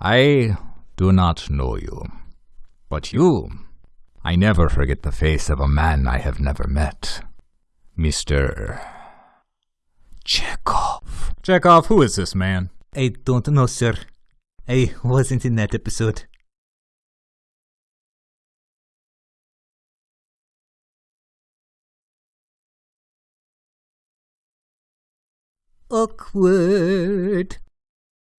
I do not know you. But you, I never forget the face of a man I have never met. Mr. Chekhov. Chekhov, who is this man? I don't know, sir. I wasn't in that episode. Awkward.